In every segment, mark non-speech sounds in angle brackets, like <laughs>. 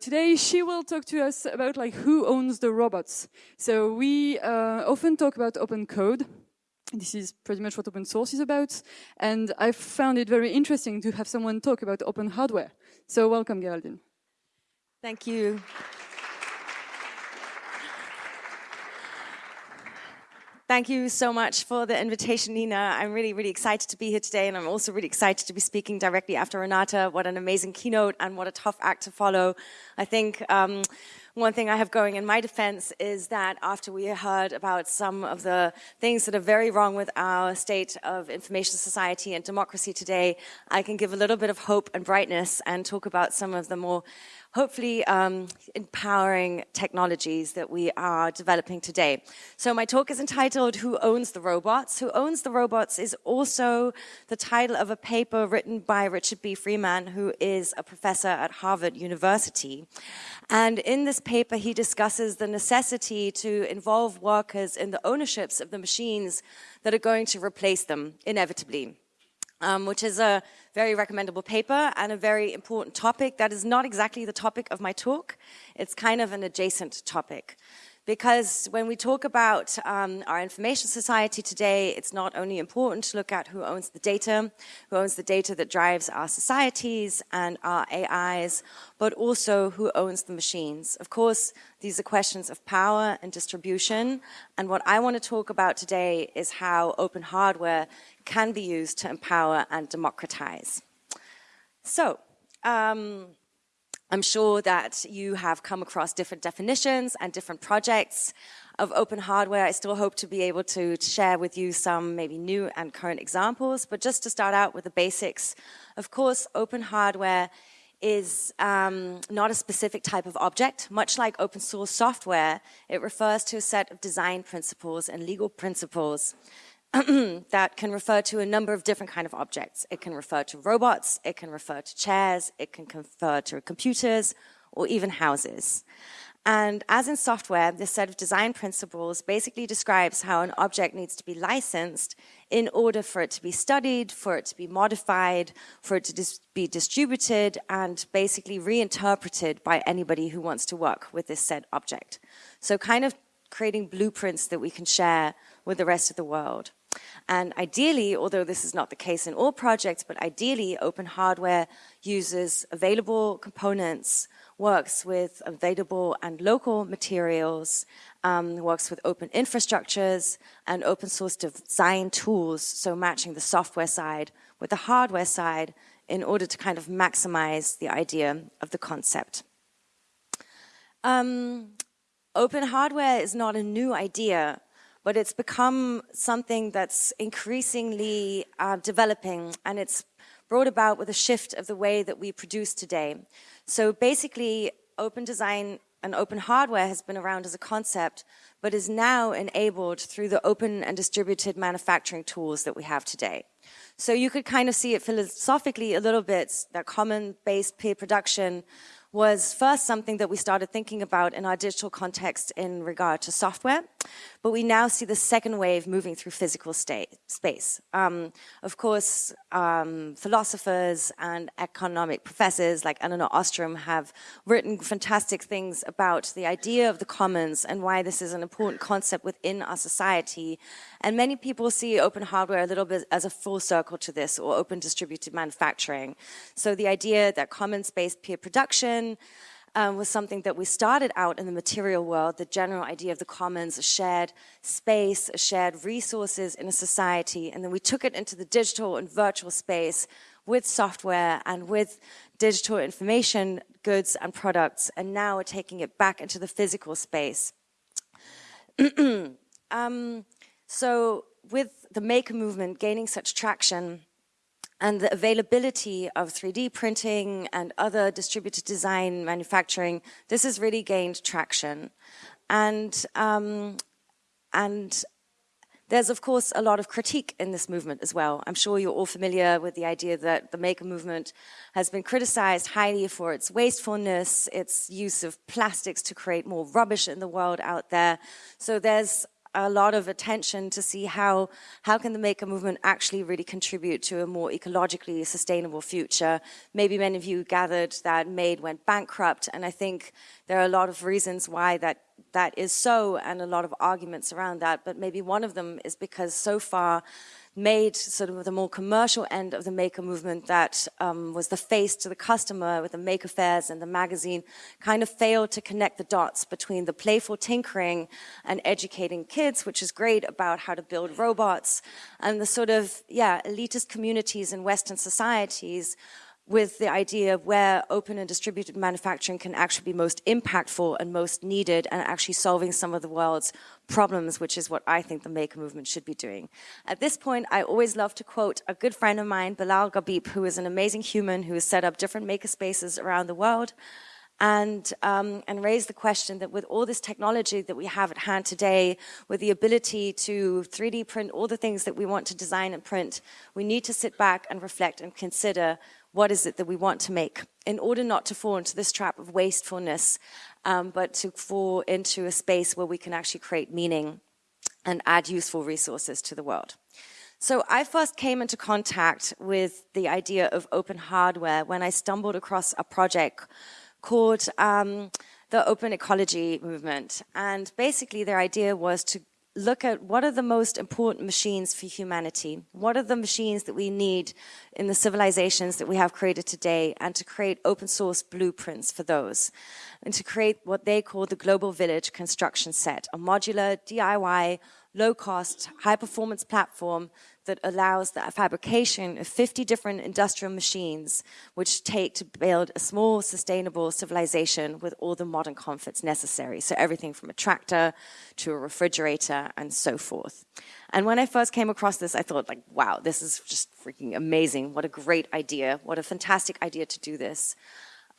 Today she will talk to us about like who owns the robots. So we uh, often talk about open code. This is pretty much what open source is about. And I found it very interesting to have someone talk about open hardware. So welcome, Geraldine. Thank you. Thank you so much for the invitation, Nina. I'm really, really excited to be here today, and I'm also really excited to be speaking directly after Renata. What an amazing keynote, and what a tough act to follow. I think um, one thing I have going in my defense is that after we heard about some of the things that are very wrong with our state of information society and democracy today, I can give a little bit of hope and brightness and talk about some of the more hopefully um, empowering technologies that we are developing today. So my talk is entitled Who Owns the Robots? Who Owns the Robots is also the title of a paper written by Richard B. Freeman, who is a professor at Harvard University. And in this paper, he discusses the necessity to involve workers in the ownerships of the machines that are going to replace them inevitably um, which is a very recommendable paper and a very important topic that is not exactly the topic of my talk. It's kind of an adjacent topic because when we talk about um, our information society today, it's not only important to look at who owns the data, who owns the data that drives our societies and our AIs, but also who owns the machines. Of course, these are questions of power and distribution, and what I want to talk about today is how open hardware can be used to empower and democratize. So, um, I'm sure that you have come across different definitions and different projects of open hardware. I still hope to be able to share with you some maybe new and current examples, but just to start out with the basics, of course, open hardware is um, not a specific type of object. Much like open source software, it refers to a set of design principles and legal principles <clears throat> that can refer to a number of different kind of objects. It can refer to robots, it can refer to chairs, it can refer to computers, or even houses. And as in software, this set of design principles basically describes how an object needs to be licensed in order for it to be studied, for it to be modified, for it to dis be distributed, and basically reinterpreted by anybody who wants to work with this said object. So kind of creating blueprints that we can share with the rest of the world. And ideally, although this is not the case in all projects, but ideally open hardware uses available components, works with available and local materials, um, works with open infrastructures and open source design tools, so matching the software side with the hardware side in order to kind of maximize the idea of the concept. Um, open hardware is not a new idea but it's become something that's increasingly uh, developing and it's brought about with a shift of the way that we produce today. So basically, open design and open hardware has been around as a concept, but is now enabled through the open and distributed manufacturing tools that we have today. So you could kind of see it philosophically a little bit, that common-based peer production was first something that we started thinking about in our digital context in regard to software, but we now see the second wave moving through physical state, space. Um, of course, um, philosophers and economic professors like Elinor Ostrom have written fantastic things about the idea of the commons and why this is an important concept within our society. And many people see open hardware a little bit as a full circle to this or open distributed manufacturing. So the idea that commons-based peer production um, was something that we started out in the material world, the general idea of the commons, a shared space, a shared resources in a society, and then we took it into the digital and virtual space with software and with digital information goods and products, and now we're taking it back into the physical space. <clears throat> um, so with the maker movement gaining such traction, and the availability of 3D printing and other distributed design manufacturing, this has really gained traction. And, um, and there's, of course, a lot of critique in this movement as well. I'm sure you're all familiar with the idea that the maker movement has been criticized highly for its wastefulness, its use of plastics to create more rubbish in the world out there. So there's a lot of attention to see how, how can the maker movement actually really contribute to a more ecologically sustainable future. Maybe many of you gathered that Made went bankrupt, and I think there are a lot of reasons why that that is so and a lot of arguments around that, but maybe one of them is because so far made sort of the more commercial end of the maker movement that um, was the face to the customer with the maker fairs and the magazine kind of failed to connect the dots between the playful tinkering and educating kids, which is great about how to build robots, and the sort of, yeah, elitist communities in Western societies with the idea of where open and distributed manufacturing can actually be most impactful and most needed and actually solving some of the world's problems, which is what I think the maker movement should be doing. At this point, I always love to quote a good friend of mine, Bilal Ghalib, who is an amazing human who has set up different maker spaces around the world and, um, and raise the question that with all this technology that we have at hand today, with the ability to 3D print all the things that we want to design and print, we need to sit back and reflect and consider what is it that we want to make in order not to fall into this trap of wastefulness, um, but to fall into a space where we can actually create meaning and add useful resources to the world. So I first came into contact with the idea of open hardware when I stumbled across a project called um, the Open Ecology Movement. And basically their idea was to look at what are the most important machines for humanity? What are the machines that we need in the civilizations that we have created today and to create open source blueprints for those and to create what they call the global village construction set, a modular DIY low cost, high performance platform that allows the fabrication of 50 different industrial machines, which take to build a small, sustainable civilization with all the modern comforts necessary. So everything from a tractor to a refrigerator and so forth. And when I first came across this, I thought like, wow, this is just freaking amazing. What a great idea. What a fantastic idea to do this.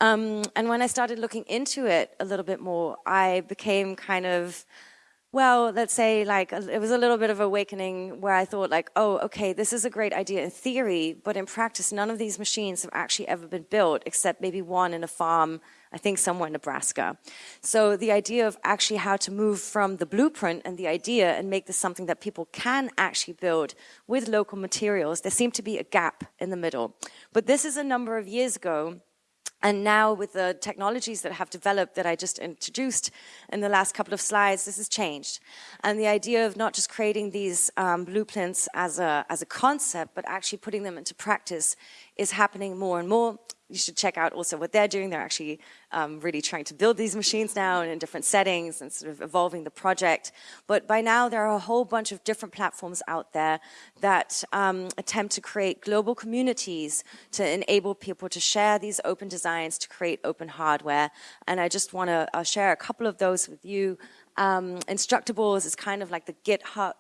Um, and when I started looking into it a little bit more, I became kind of well, let's say like it was a little bit of awakening where I thought like, oh, okay, this is a great idea in theory, but in practice, none of these machines have actually ever been built except maybe one in a farm, I think somewhere in Nebraska. So the idea of actually how to move from the blueprint and the idea and make this something that people can actually build with local materials, there seemed to be a gap in the middle. But this is a number of years ago and now with the technologies that have developed that I just introduced in the last couple of slides, this has changed. And the idea of not just creating these um, blueprints as a, as a concept, but actually putting them into practice is happening more and more you should check out also what they're doing. They're actually um, really trying to build these machines now and in different settings and sort of evolving the project. But by now, there are a whole bunch of different platforms out there that um, attempt to create global communities to enable people to share these open designs, to create open hardware. And I just want to uh, share a couple of those with you. Um, Instructables is kind of like the GitHub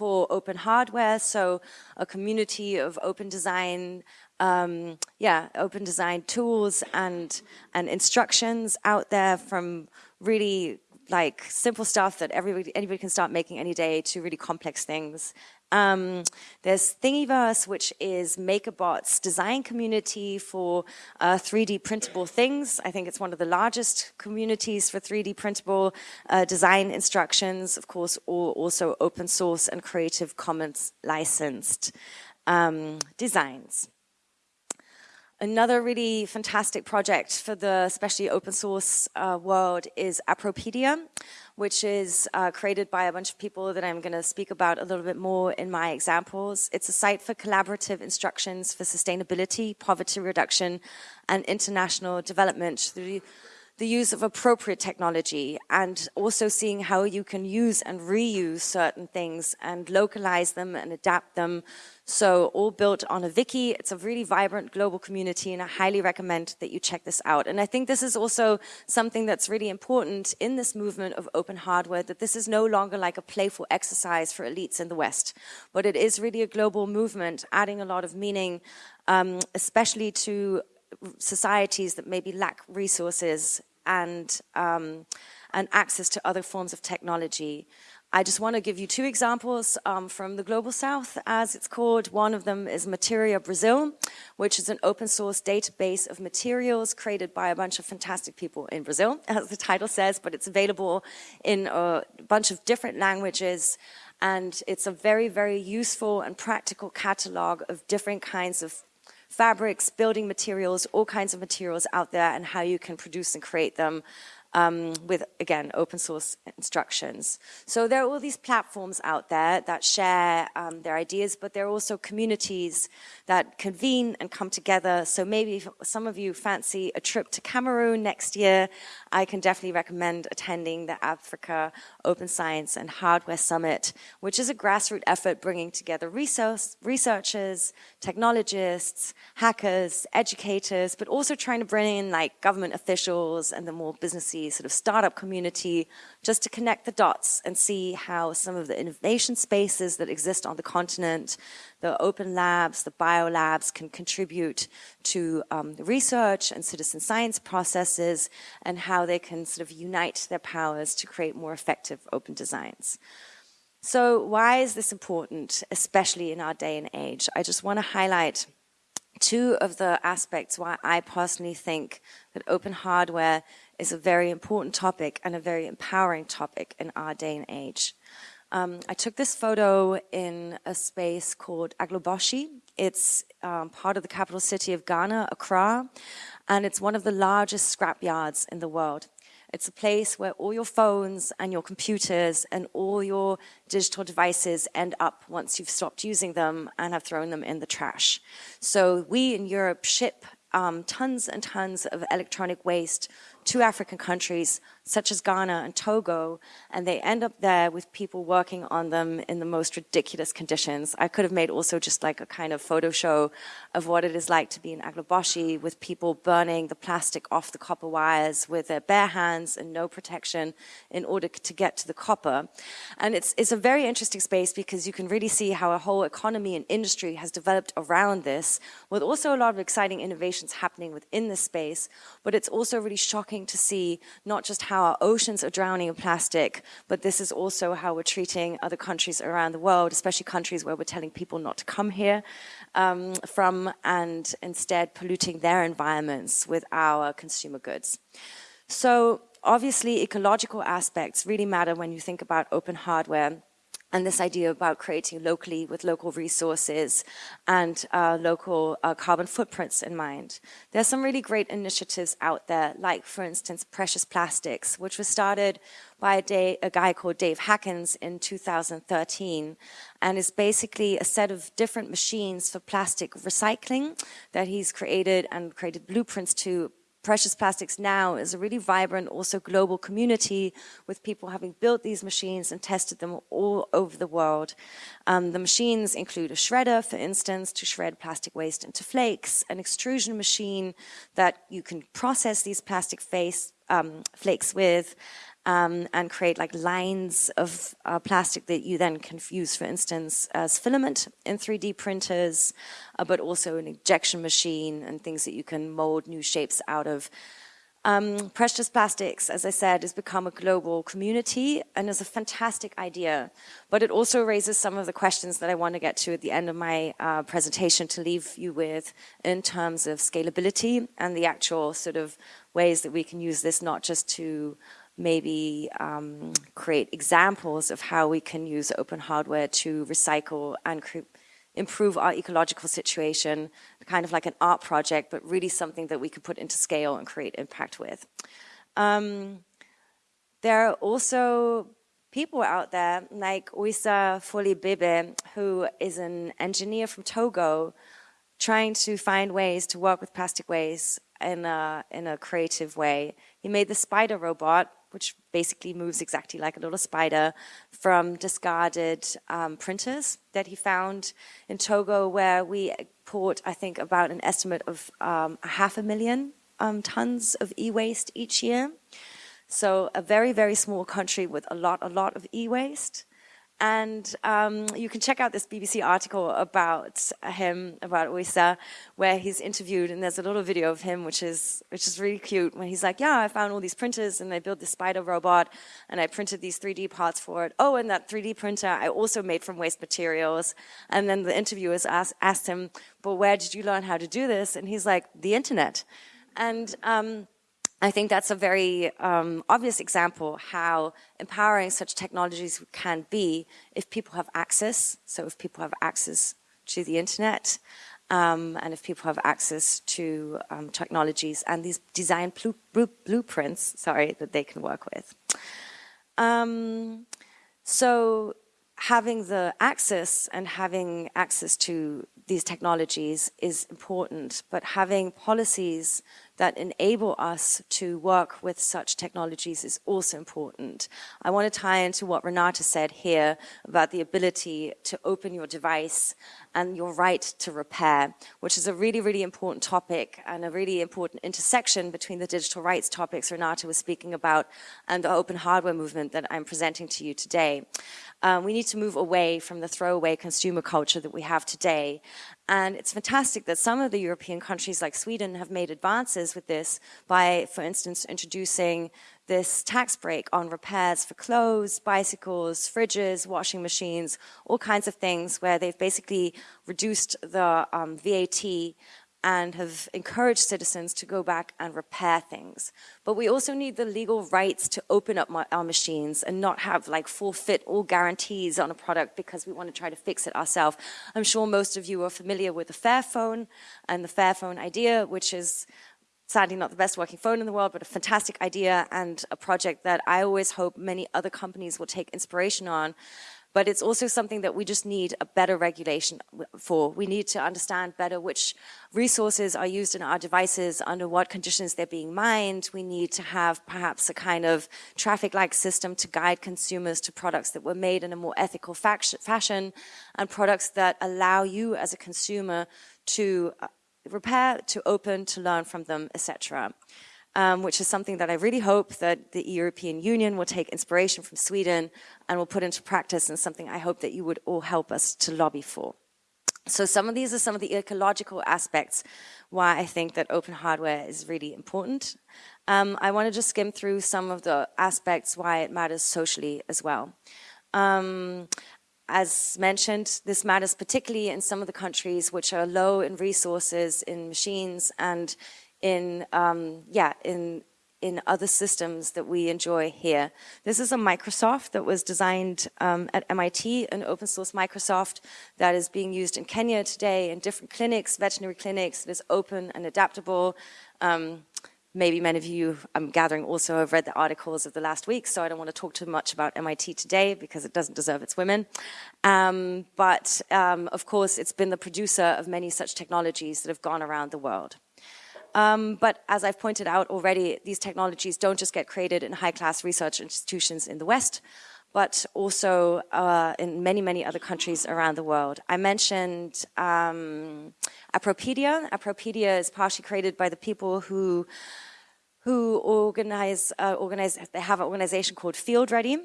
for open hardware, so a community of open design um, yeah, open design tools and, and instructions out there from really like simple stuff that everybody, anybody can start making any day to really complex things. Um, there's Thingiverse, which is MakerBot's design community for uh, 3D printable things. I think it's one of the largest communities for 3D printable uh, design instructions, of course, all also open source and Creative Commons licensed um, designs. Another really fantastic project for the especially open source uh, world is Appropedia, which is uh, created by a bunch of people that I'm going to speak about a little bit more in my examples. It's a site for collaborative instructions for sustainability, poverty reduction, and international development through the use of appropriate technology and also seeing how you can use and reuse certain things and localize them and adapt them. So all built on a wiki. It's a really vibrant global community and I highly recommend that you check this out. And I think this is also something that's really important in this movement of open hardware, that this is no longer like a playful exercise for elites in the West, but it is really a global movement, adding a lot of meaning, um, especially to societies that maybe lack resources and, um, and access to other forms of technology. I just want to give you two examples um, from the Global South, as it's called. One of them is Materia Brazil, which is an open source database of materials created by a bunch of fantastic people in Brazil, <laughs> as the title says, but it's available in a bunch of different languages. And it's a very, very useful and practical catalog of different kinds of fabrics, building materials, all kinds of materials out there and how you can produce and create them um, with, again, open source instructions. So there are all these platforms out there that share um, their ideas, but there are also communities that convene and come together. So maybe if some of you fancy a trip to Cameroon next year, I can definitely recommend attending the Africa Open Science and Hardware Summit, which is a grassroots effort bringing together research, researchers, technologists, hackers, educators, but also trying to bring in like government officials and the more businessy sort of startup community, just to connect the dots and see how some of the innovation spaces that exist on the continent, the open labs, the bio labs can contribute to um, research and citizen science processes and how they can sort of unite their powers to create more effective open designs. So why is this important, especially in our day and age? I just want to highlight two of the aspects why I personally think that open hardware is a very important topic and a very empowering topic in our day and age. Um, I took this photo in a space called Agbogbloshie. It's um, part of the capital city of Ghana, Accra, and it's one of the largest scrap yards in the world. It's a place where all your phones and your computers and all your digital devices end up once you've stopped using them and have thrown them in the trash. So we in Europe ship um, tons and tons of electronic waste to African countries such as Ghana and Togo, and they end up there with people working on them in the most ridiculous conditions. I could have made also just like a kind of photo show of what it is like to be in Agbogbloshie with people burning the plastic off the copper wires with their bare hands and no protection in order to get to the copper. And it's, it's a very interesting space because you can really see how a whole economy and industry has developed around this, with also a lot of exciting innovations happening within this space, but it's also really shocking to see not just how our oceans are drowning in plastic, but this is also how we're treating other countries around the world, especially countries where we're telling people not to come here um, from and instead polluting their environments with our consumer goods. So obviously ecological aspects really matter when you think about open hardware and this idea about creating locally with local resources and uh, local uh, carbon footprints in mind. There's some really great initiatives out there, like for instance, Precious Plastics, which was started by a, day, a guy called Dave Hakkens in 2013, and is basically a set of different machines for plastic recycling that he's created and created blueprints to Precious Plastics Now is a really vibrant, also global community with people having built these machines and tested them all over the world. Um, the machines include a shredder, for instance, to shred plastic waste into flakes, an extrusion machine that you can process these plastic face, um, flakes with, um, and create like lines of uh, plastic that you then can use, for instance, as filament in 3D printers, uh, but also an injection machine and things that you can mold new shapes out of. Um, precious plastics, as I said, has become a global community and is a fantastic idea, but it also raises some of the questions that I want to get to at the end of my uh, presentation to leave you with in terms of scalability and the actual sort of ways that we can use this not just to maybe um, create examples of how we can use open hardware to recycle and improve our ecological situation, kind of like an art project, but really something that we could put into scale and create impact with. Um, there are also people out there like Oisa Folibebe, who is an engineer from Togo, trying to find ways to work with plastic waste in a, in a creative way. He made the spider robot, which basically moves exactly like a little spider, from discarded um, printers that he found in Togo, where we import, I think, about an estimate of um, a half a million um, tons of e-waste each year. So a very, very small country with a lot, a lot of e-waste. And um, you can check out this BBC article about him, about Oyster, where he's interviewed, and there's a little video of him, which is which is really cute. When he's like, "Yeah, I found all these printers, and I built this spider robot, and I printed these 3D parts for it. Oh, and that 3D printer I also made from waste materials." And then the interviewers asked, asked him, "But where did you learn how to do this?" And he's like, "The internet." And um, I think that's a very um, obvious example how empowering such technologies can be if people have access. So if people have access to the internet, um, and if people have access to um, technologies and these design blueprints, sorry, that they can work with. Um, so having the access and having access to these technologies is important, but having policies that enable us to work with such technologies is also important. I want to tie into what Renata said here about the ability to open your device and your right to repair, which is a really, really important topic and a really important intersection between the digital rights topics Renata was speaking about and the open hardware movement that I'm presenting to you today. Um, we need to move away from the throwaway consumer culture that we have today. And it's fantastic that some of the European countries like Sweden have made advances with this by, for instance, introducing this tax break on repairs for clothes, bicycles, fridges, washing machines, all kinds of things where they've basically reduced the um, VAT and have encouraged citizens to go back and repair things. But we also need the legal rights to open up our machines and not have like forfeit all guarantees on a product because we want to try to fix it ourselves. I'm sure most of you are familiar with the Fairphone and the Fairphone idea, which is sadly not the best working phone in the world, but a fantastic idea and a project that I always hope many other companies will take inspiration on but it's also something that we just need a better regulation for. We need to understand better which resources are used in our devices, under what conditions they're being mined. We need to have perhaps a kind of traffic-like system to guide consumers to products that were made in a more ethical fashion and products that allow you as a consumer to uh, repair, to open, to learn from them, etc um, which is something that I really hope that the European Union will take inspiration from Sweden and will put into practice and something I hope that you would all help us to lobby for. So some of these are some of the ecological aspects why I think that open hardware is really important. Um, I want to just skim through some of the aspects why it matters socially as well. Um, as mentioned, this matters particularly in some of the countries which are low in resources, in machines, and in, um, yeah, in, in other systems that we enjoy here. This is a microscope that was designed um, at MIT, an open source microscope that is being used in Kenya today in different clinics, veterinary clinics, It is open and adaptable. Um, maybe many of you, I'm gathering also have read the articles of the last week, so I don't want to talk too much about MIT today because it doesn't deserve its women. Um, but um, of course, it's been the producer of many such technologies that have gone around the world. Um, but as I've pointed out already, these technologies don't just get created in high-class research institutions in the West, but also uh, in many, many other countries around the world. I mentioned um, Appropedia. Appropedia is partially created by the people who who organize, uh, organize, they have an organization called Field Ready,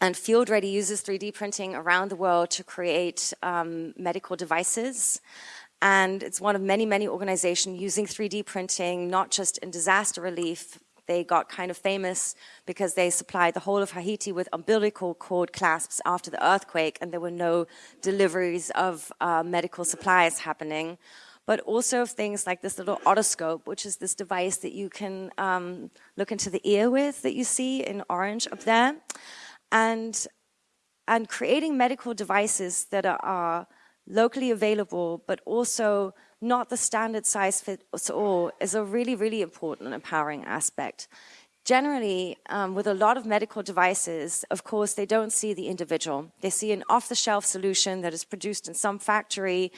and Field Ready uses 3D printing around the world to create um, medical devices. And it's one of many, many organizations using 3D printing, not just in disaster relief. They got kind of famous because they supplied the whole of Haiti with umbilical cord clasps after the earthquake, and there were no deliveries of uh, medical supplies happening. But also of things like this little otoscope, which is this device that you can um, look into the ear with that you see in orange up there. And, and creating medical devices that are, are locally available, but also not the standard size fits all is a really, really important empowering aspect. Generally, um, with a lot of medical devices, of course, they don't see the individual. They see an off-the-shelf solution that is produced in some factory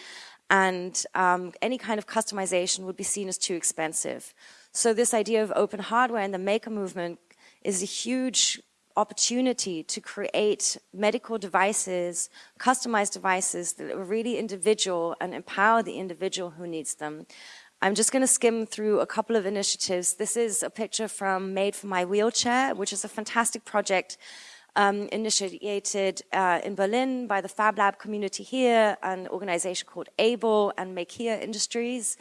and um, any kind of customization would be seen as too expensive. So this idea of open hardware and the maker movement is a huge opportunity to create medical devices, customized devices that are really individual and empower the individual who needs them. I'm just going to skim through a couple of initiatives. This is a picture from Made for My Wheelchair, which is a fantastic project um, initiated uh, in Berlin by the Fab Lab community here, an organization called ABLE and Make Here Industries,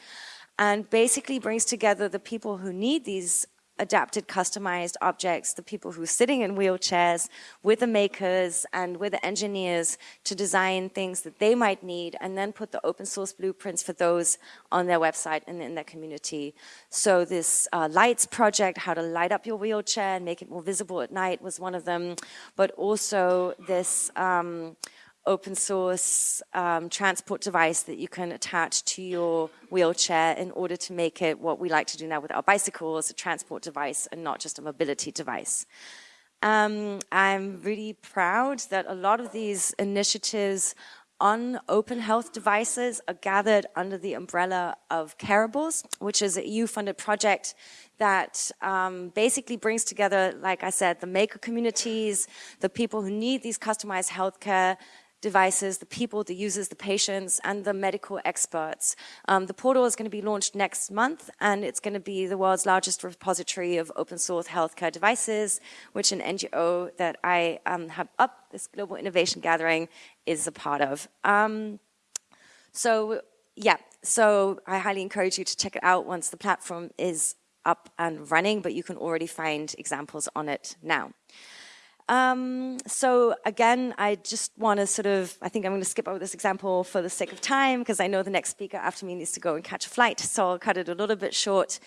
and basically brings together the people who need these adapted, customized objects, the people who are sitting in wheelchairs with the makers and with the engineers to design things that they might need and then put the open source blueprints for those on their website and in their community. So this uh, lights project, how to light up your wheelchair and make it more visible at night was one of them, but also this um, open source um, transport device that you can attach to your wheelchair in order to make it what we like to do now with our bicycles, a transport device and not just a mobility device. Um, I'm really proud that a lot of these initiatives on open health devices are gathered under the umbrella of Careables, which is a EU-funded project that um, basically brings together, like I said, the maker communities, the people who need these customized healthcare devices, the people, the users, the patients, and the medical experts. Um, the portal is going to be launched next month, and it's going to be the world's largest repository of open source healthcare devices, which an NGO that I um, have up, this Global Innovation Gathering, is a part of. Um, so, yeah, so I highly encourage you to check it out once the platform is up and running, but you can already find examples on it now. Um, so again, I just want to sort of, I think I'm going to skip over this example for the sake of time because I know the next speaker after me needs to go and catch a flight, so I'll cut it a little bit short.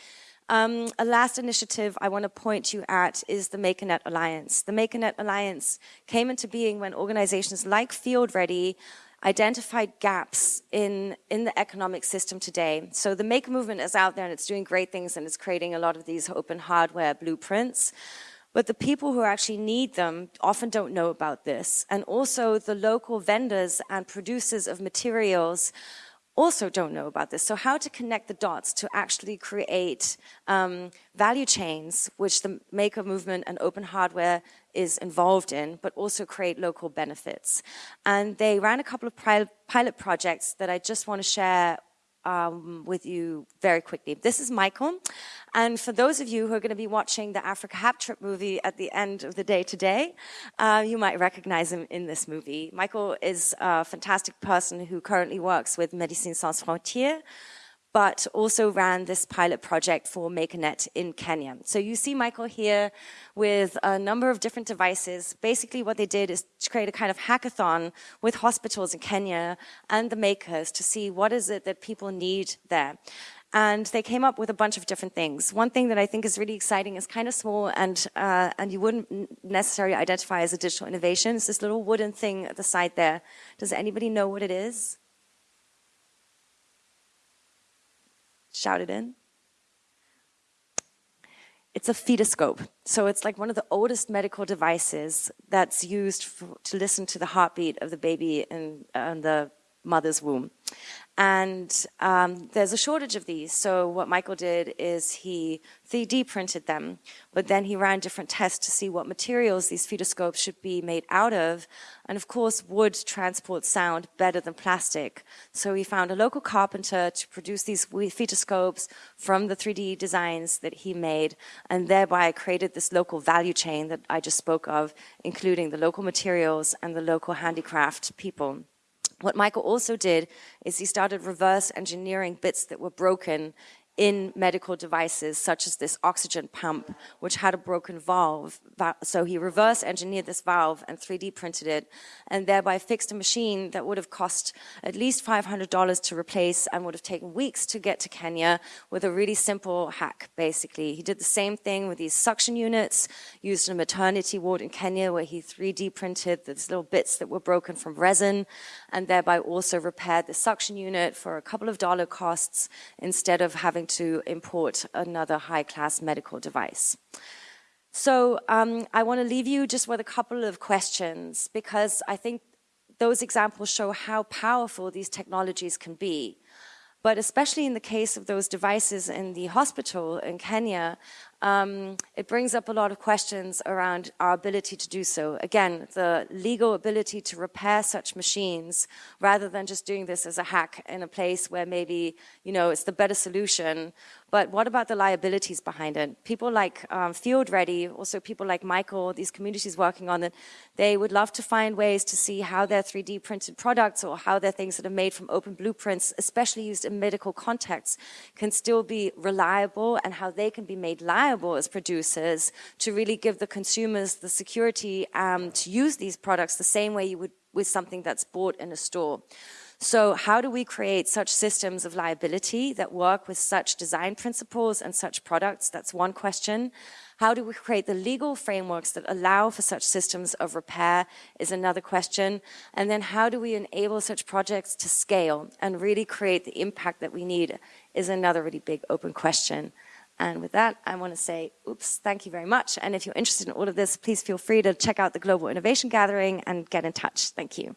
Um, a last initiative I want to point you at is the MakerNet Alliance. The MakerNet Alliance came into being when organizations like Field Ready identified gaps in, in the economic system today. So the Maker movement is out there and it's doing great things and it's creating a lot of these open hardware blueprints. But the people who actually need them often don't know about this. And also the local vendors and producers of materials also don't know about this. So how to connect the dots to actually create um, value chains, which the maker movement and open hardware is involved in, but also create local benefits. And they ran a couple of pilot projects that I just want to share um, with you very quickly. This is Michael. And for those of you who are going to be watching the Africa Hack Trip movie at the end of the day today, uh, you might recognize him in this movie. Michael is a fantastic person who currently works with Médecins Sans Frontières, but also ran this pilot project for MakerNet in Kenya. So you see Michael here with a number of different devices. Basically what they did is to create a kind of hackathon with hospitals in Kenya and the makers to see what is it that people need there. And they came up with a bunch of different things. One thing that I think is really exciting is kind of small and, uh, and you wouldn't necessarily identify as a digital innovation. It's this little wooden thing at the side there. Does anybody know what it is? Shout it in. It's a fetoscope. So it's like one of the oldest medical devices that's used for, to listen to the heartbeat of the baby in, uh, in the mother's womb. And um, there's a shortage of these. So what Michael did is he 3D printed them, but then he ran different tests to see what materials these fetoscopes should be made out of. And of course, wood transports sound better than plastic. So he found a local carpenter to produce these fetoscopes from the 3D designs that he made, and thereby created this local value chain that I just spoke of, including the local materials and the local handicraft people. What Michael also did is he started reverse engineering bits that were broken in medical devices such as this oxygen pump, which had a broken valve. So he reverse engineered this valve and 3D printed it and thereby fixed a machine that would have cost at least $500 to replace and would have taken weeks to get to Kenya with a really simple hack, basically. He did the same thing with these suction units used in a maternity ward in Kenya where he 3D printed these little bits that were broken from resin and thereby also repaired the suction unit for a couple of dollar costs instead of having to import another high-class medical device. So um, I want to leave you just with a couple of questions because I think those examples show how powerful these technologies can be. But especially in the case of those devices in the hospital in Kenya, um, it brings up a lot of questions around our ability to do so. Again, the legal ability to repair such machines rather than just doing this as a hack in a place where maybe, you know, it's the better solution, But what about the liabilities behind it? People like um, Field Ready, also people like Michael, these communities working on it, they would love to find ways to see how their 3D printed products or how their things that are made from open blueprints, especially used in medical contexts, can still be reliable and how they can be made liable as producers to really give the consumers the security um, to use these products the same way you would with something that's bought in a store. So how do we create such systems of liability that work with such design principles and such products? That's one question. How do we create the legal frameworks that allow for such systems of repair is another question. And then how do we enable such projects to scale and really create the impact that we need is another really big open question. And with that, I want to say, oops, thank you very much. And if you're interested in all of this, please feel free to check out the Global Innovation Gathering and get in touch. Thank you.